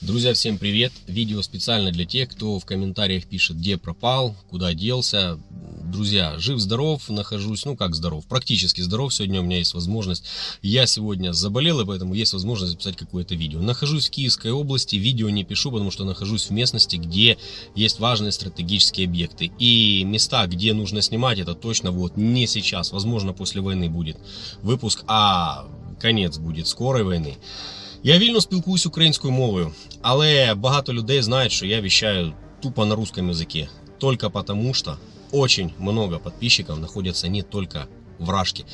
Друзья, всем привет! Видео специально для тех, кто в комментариях пишет, где пропал, куда делся. Друзья, жив-здоров, нахожусь, ну как здоров, практически здоров. Сегодня у меня есть возможность, я сегодня заболел, и поэтому есть возможность записать какое-то видео. Нахожусь в Киевской области, видео не пишу, потому что нахожусь в местности, где есть важные стратегические объекты. И места, где нужно снимать, это точно вот не сейчас, возможно после войны будет выпуск, а конец будет скорой войны. Я вільно спілкуюсь українською мовою, але багато людей знають, що я вещаю тупо на русском языке. Только потому что очень много подписчиков находятся не только в Рашке.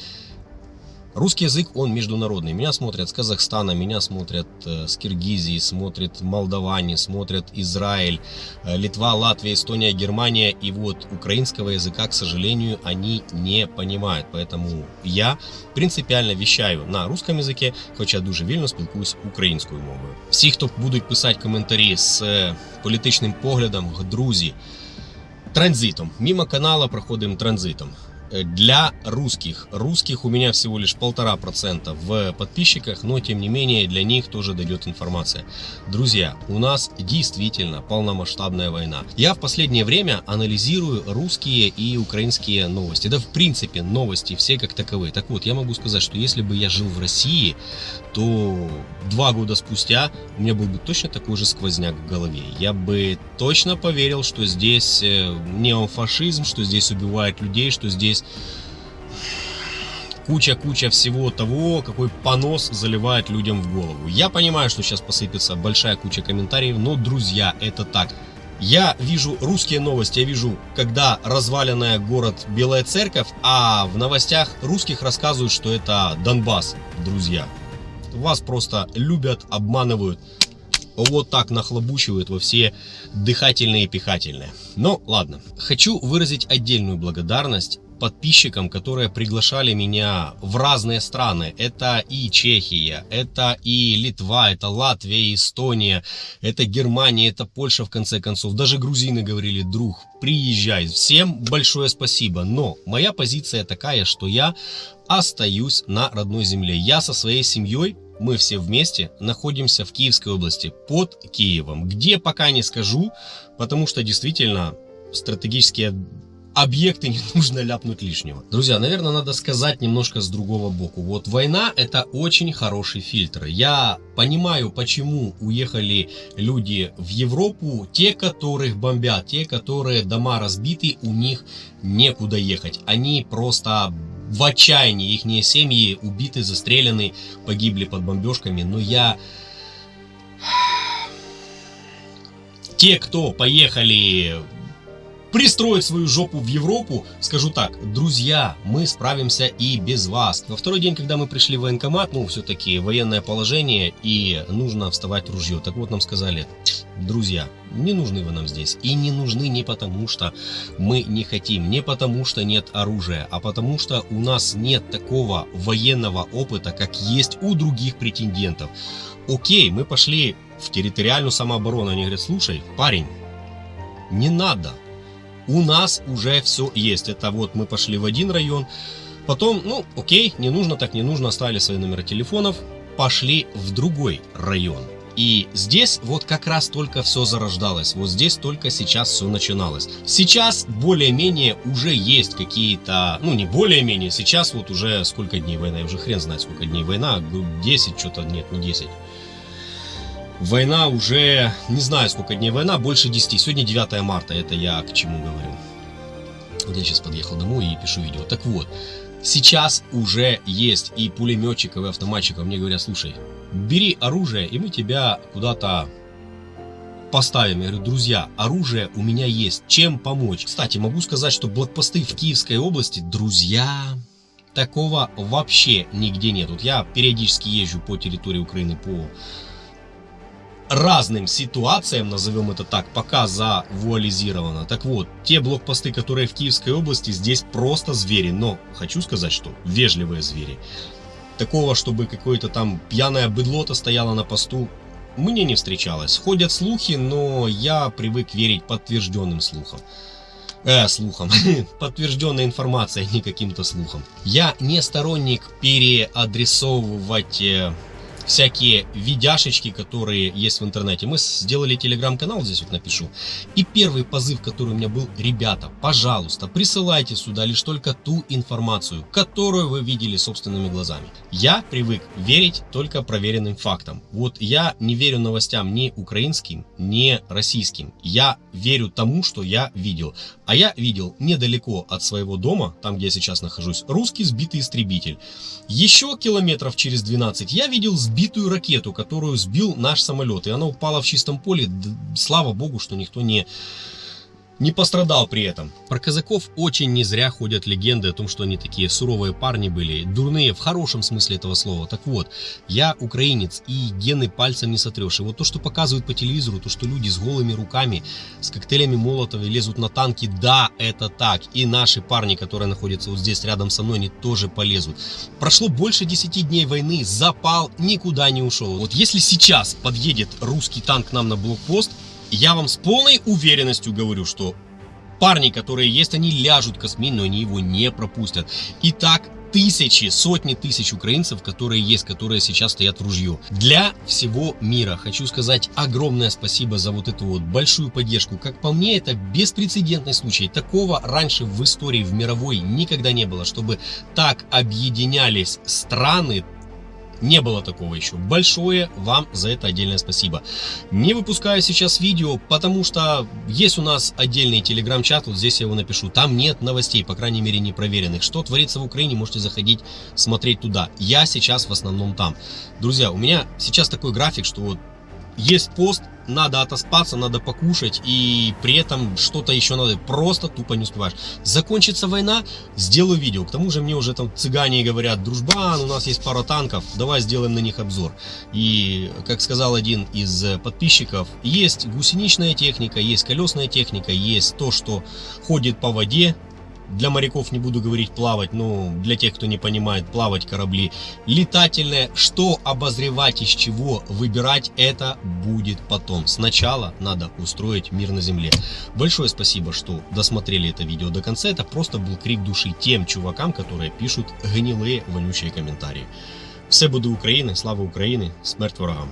Русский язык, он международный. Меня смотрят с Казахстана, меня смотрят э, с Киргизии, смотрят молдаване, смотрят Израиль, э, Литва, Латвия, Эстония, Германия. И вот украинского языка, к сожалению, они не понимают. Поэтому я принципиально вещаю на русском языке, хоча дуже вільно спілкуюсь українською мовою. Всі, хто будуть писати коментарі з э, політичним поглядом, друзі, транзитом. Мимо канала проходим транзитом. Э, для русских. Русских у меня всего лишь полтора процента в подписчиках, но тем не менее для них тоже дойдет информация. Друзья, у нас действительно полномасштабная война. Я в последнее время анализирую русские и украинские новости. Да в принципе новости все как таковые. Так вот, я могу сказать, что если бы я жил в России, то два года спустя у меня был бы точно такой же сквозняк в голове. Я бы точно поверил, что здесь э, неофашизм, что здесь убивают людей, что здесь куча-куча всего того, какой понос заливает людям в голову. Я понимаю, что сейчас посыпется большая куча комментариев, но, друзья, это так. Я вижу русские новости, я вижу, когда разваленная город Белая Церковь, а в новостях русских рассказывают, что это Донбасс, друзья. Вас просто любят, обманывают, вот так нахлобучивают во все дыхательные и пихательные. Но ладно. Хочу выразить отдельную благодарность подписчикам, которые приглашали меня в разные страны. Это и Чехия, это и Литва, это Латвия, Эстония, это Германия, это Польша в конце концов. Даже грузины говорили, друг, приезжай. Всем большое спасибо. Но моя позиция такая, что я остаюсь на родной земле. Я со своей семьей мы все вместе находимся в Киевской области, под Киевом. Где пока не скажу, потому что действительно стратегические объекты не нужно ляпнуть лишнего. Друзья, наверное, надо сказать немножко с другого боку. Вот война это очень хороший фильтр. Я понимаю, почему уехали люди в Европу, те, которых бомбят, те, которые дома разбиты, у них некуда ехать. Они просто в отчаянии, их семьи убиты, застрелены, погибли под бомбежками. Но я... Те, кто поехали пристроить свою жопу в Европу, скажу так, друзья, мы справимся и без вас. Во второй день, когда мы пришли в военкомат, ну, все-таки военное положение и нужно вставать ружье. Так вот нам сказали, друзья, не нужны вы нам здесь. И не нужны не потому, что мы не хотим, не потому, что нет оружия, а потому, что у нас нет такого военного опыта, как есть у других претендентов. Окей, мы пошли в территориальную самооборону. Они говорят, слушай, парень, не надо у нас уже все есть. Это вот мы пошли в один район, потом, ну, окей, не нужно, так не нужно, оставили свои номера телефонов, пошли в другой район. И здесь вот как раз только все зарождалось, вот здесь только сейчас все начиналось. Сейчас более-менее уже есть какие-то, ну не более-менее, сейчас вот уже сколько дней война, я уже хрен знает сколько дней война, 10 что-то, нет, не 10. Война уже, не знаю сколько дней война, больше 10. Сегодня 9 марта, это я к чему говорю. Вот я сейчас подъехал домой и пишу видео. Так вот, сейчас уже есть и пулеметчиков, и автоматчиков. Мне говорят, слушай, бери оружие, и мы тебя куда-то поставим. Я говорю, друзья, оружие у меня есть, чем помочь? Кстати, могу сказать, что блокпосты в Киевской области, друзья, такого вообще нигде нет. Вот я периодически езжу по территории Украины, по разным ситуациям, назовем это так, пока завуализировано. Так вот, те блокпосты, которые в Киевской области, здесь просто звери. Но хочу сказать, что вежливые звери. Такого, чтобы какое-то там пьяное быдло-то стояло на посту, мне не встречалось. Ходят слухи, но я привык верить подтвержденным слухам. Э, слухам. Подтвержденная информация, а не каким-то слухам. Я не сторонник переадресовывать э, всякие видяшечки, которые есть в интернете. Мы сделали телеграм-канал, здесь вот напишу. И первый позыв, который у меня был, ребята, пожалуйста, присылайте сюда лишь только ту информацию, которую вы видели собственными глазами. Я привык верить только проверенным фактам. Вот я не верю новостям ни украинским, ни российским. Я верю тому, что я видел. А я видел недалеко от своего дома, там где я сейчас нахожусь, русский сбитый истребитель. Еще километров через 12 я видел сбитую ракету, которую сбил наш самолет. И она упала в чистом поле. Слава богу, что никто не не пострадал при этом. Про казаков очень не зря ходят легенды о том, что они такие суровые парни были, дурные в хорошем смысле этого слова. Так вот, я украинец и гены пальцем не сотрешь. И вот то, что показывают по телевизору, то, что люди с голыми руками, с коктейлями Молотова лезут на танки, да, это так. И наши парни, которые находятся вот здесь рядом со мной, они тоже полезут. Прошло больше 10 дней войны, запал никуда не ушел. Вот если сейчас подъедет русский танк нам на блокпост, я вам с полной уверенностью говорю, что парни, которые есть, они ляжут космин, но они его не пропустят. И так тысячи, сотни тысяч украинцев, которые есть, которые сейчас стоят в ружье. Для всего мира хочу сказать огромное спасибо за вот эту вот большую поддержку. Как по мне, это беспрецедентный случай. Такого раньше в истории, в мировой никогда не было, чтобы так объединялись страны, не было такого еще. Большое вам за это отдельное спасибо. Не выпускаю сейчас видео, потому что есть у нас отдельный телеграм-чат, вот здесь я его напишу. Там нет новостей, по крайней мере не проверенных. Что творится в Украине, можете заходить, смотреть туда. Я сейчас в основном там. Друзья, у меня сейчас такой график, что вот есть пост, надо отоспаться, надо покушать, и при этом что-то еще надо, просто тупо не успеваешь. Закончится война, сделаю видео. К тому же мне уже там цыгане говорят, дружбан, у нас есть пара танков, давай сделаем на них обзор. И, как сказал один из подписчиков, есть гусеничная техника, есть колесная техника, есть то, что ходит по воде, для моряков не буду говорить плавать, но для тех, кто не понимает, плавать корабли. Летательное, что обозревать, из чего выбирать, это будет потом. Сначала надо устроить мир на земле. Большое спасибо, что досмотрели это видео до конца. Это просто был крик души тем чувакам, которые пишут гнилые, вонючие комментарии. Все буде України, слава Україні, смерть ворогам!